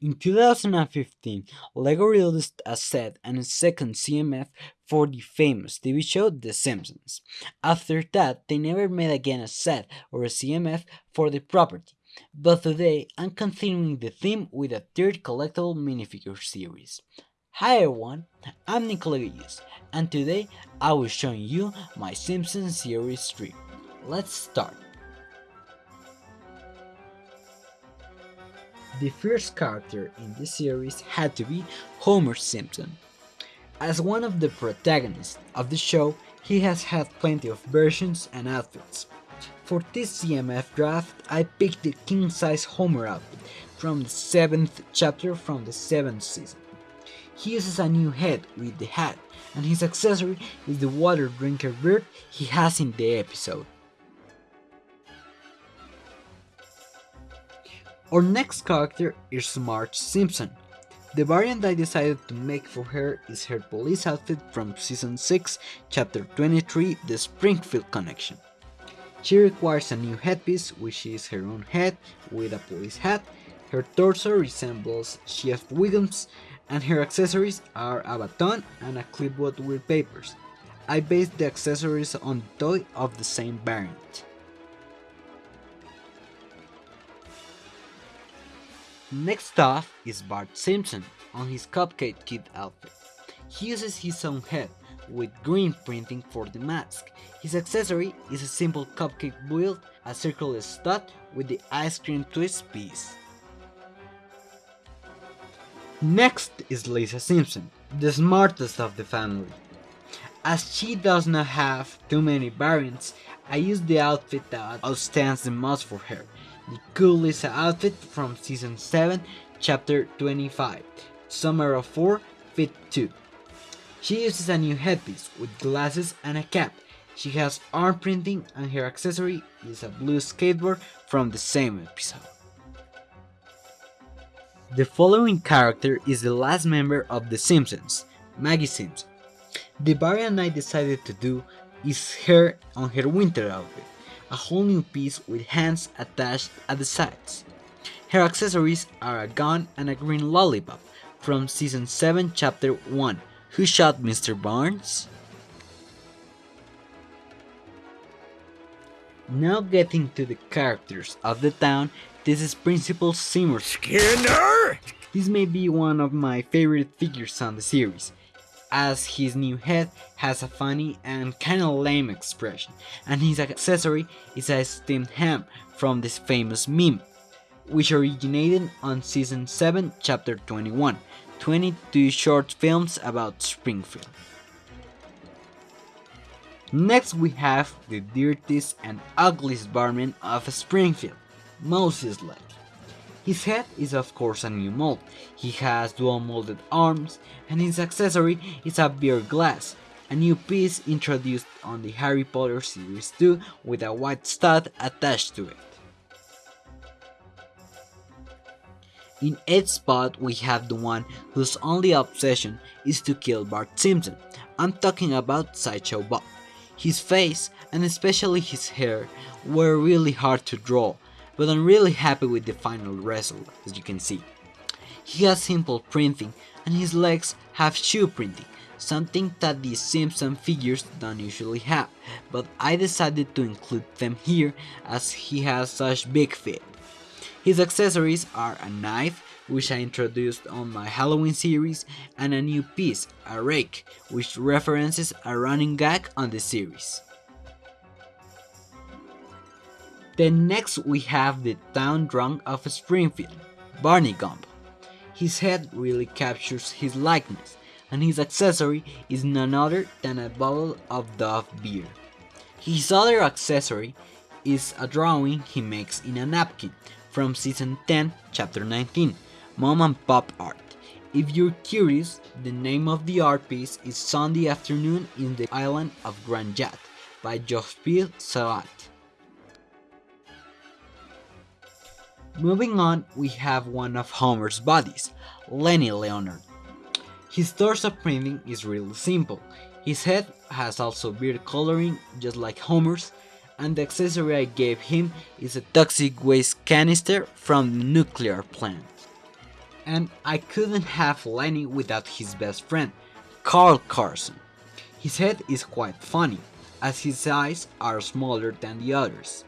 In 2015, LEGO released a set and a second CMF for the famous TV show The Simpsons. After that, they never made again a set or a CMF for the property, but today I'm continuing the theme with a third collectible minifigure series. Hi everyone, I'm Nicola and today I will show you my Simpsons series 3. Let's start. The first character in this series had to be Homer Simpson. As one of the protagonists of the show, he has had plenty of versions and outfits. For this CMF draft, I picked the king-size Homer outfit from the 7th chapter from the 7th season. He uses a new head with the hat, and his accessory is the water drinker bird he has in the episode. Our next character is Marge Simpson. The variant I decided to make for her is her police outfit from season 6, chapter 23, The Springfield Connection. She requires a new headpiece, which is her own head with a police hat. Her torso resembles Chief Wiggum's, and her accessories are a baton and a clipboard with papers. I based the accessories on the toy of the same variant. Next off is Bart Simpson on his Cupcake Kid outfit. He uses his own head with green printing for the mask. His accessory is a simple cupcake build, a circular stud with the ice cream twist piece. Next is Lisa Simpson, the smartest of the family. As she does not have too many variants, I use the outfit that outstands the most for her, the cool Lisa outfit from season 7, chapter 25, Summer of 4, fit 2. She uses a new headpiece with glasses and a cap. She has arm printing and her accessory is a blue skateboard from the same episode. The following character is the last member of The Simpsons, Maggie Simpson. The variant I decided to do is her on her winter outfit a whole new piece with hands attached at the sides. Her accessories are a gun and a green lollipop from season 7 chapter 1 Who Shot Mr. Barnes? Now getting to the characters of the town, this is Principal Seymour Skinner! This may be one of my favorite figures on the series as his new head has a funny and kinda lame expression, and his accessory is a steamed ham from this famous meme, which originated on season 7 chapter 21, 22 short films about Springfield. Next we have the dirtiest and ugliest barman of Springfield, Moe Szyslak. His head is of course a new mold, he has dual molded arms, and his accessory is a beer glass, a new piece introduced on the Harry Potter Series 2 with a white stud attached to it. In 8th spot we have the one whose only obsession is to kill Bart Simpson, I'm talking about Sideshow Bob. His face, and especially his hair, were really hard to draw but I'm really happy with the final result, as you can see. He has simple printing, and his legs have shoe printing, something that the Simpson figures don't usually have, but I decided to include them here as he has such big feet. His accessories are a knife, which I introduced on my Halloween series, and a new piece, a rake, which references a running gag on the series. Then next we have the town drunk of Springfield, Barney Gumble. His head really captures his likeness, and his accessory is none other than a bottle of Duff beer. His other accessory is a drawing he makes in a napkin from season 10, chapter 19, Mom and Pop Art. If you're curious, the name of the art piece is Sunday Afternoon in the Island of Grande Jatte by Jospil Sabat. Moving on, we have one of Homer's buddies, Lenny Leonard. His torso printing is really simple. His head has also beard coloring just like Homer's, and the accessory I gave him is a toxic waste canister from the nuclear plant. And I couldn't have Lenny without his best friend, Carl Carlson. His head is quite funny, as his eyes are smaller than the others.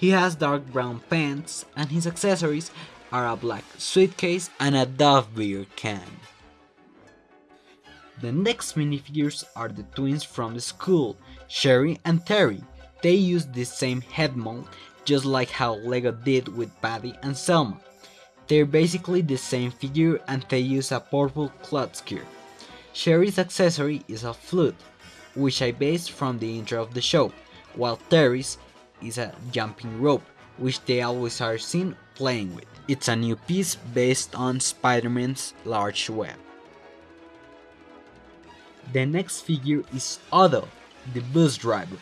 He has dark brown pants, and his accessories are a black suitcase and a Duff beer can. The next minifigures are the twins from the school, Sherry and Terry. They use the same head mold, just like how LEGO did with Patty and Selma. They're basically the same figure and they use a purple cloth gear. Sherry's accessory is a flute, which I based from the intro of the show, while Terry's is a jumping rope, which they always are seen playing with. It's a new piece based on Spider-Man's large web. The next figure is Otto, the bus driver.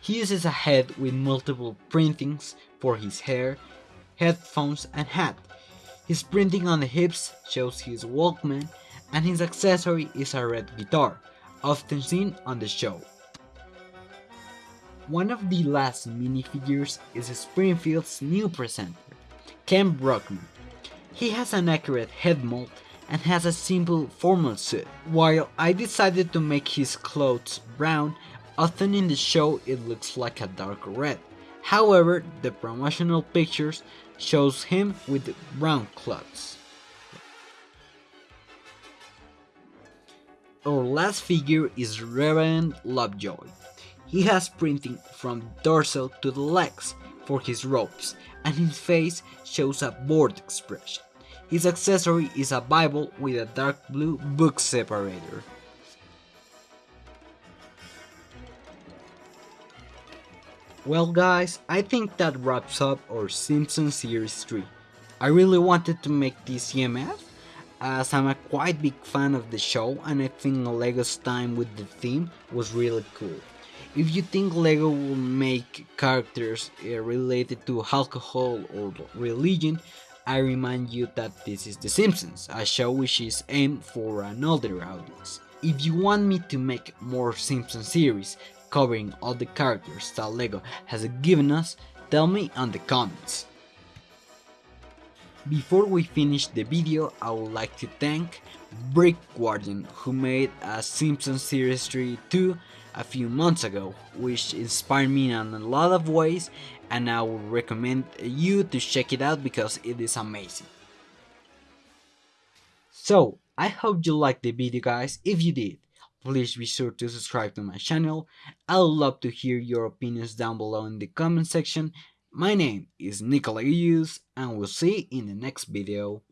He uses a head with multiple printings for his hair, headphones and hat. His printing on the hips shows his Walkman and his accessory is a red guitar, often seen on the show. One of the last minifigures is Springfield's new presenter, Kent Brockman. He has an accurate head mold and has a simple formal suit. While I decided to make his clothes brown, often in the show it looks like a dark red. However, the promotional pictures shows him with brown clothes. Our last figure is Reverend Lovejoy. He has printing from dorsal to the legs for his robes, and his face shows a bored expression. His accessory is a Bible with a dark blue book separator. Well guys, I think that wraps up our Simpsons Series 3. I really wanted to make this CMF, as I'm a quite big fan of the show and I think LEGO's time with the theme was really cool. If you think LEGO will make characters uh, related to alcohol or religion, I remind you that this is The Simpsons, a show which is aimed for an older audience. If you want me to make more Simpsons series covering all the characters that LEGO has given us, tell me in the comments. Before we finish the video, I would like to thank Brick Guardian who made a Simpsons Series 3 2 a few months ago, which inspired me in a lot of ways and I would recommend you to check it out because it is amazing. So, I hope you liked the video guys, if you did, please be sure to subscribe to my channel, I would love to hear your opinions down below in the comment section, my name is Hughes and we'll see in the next video.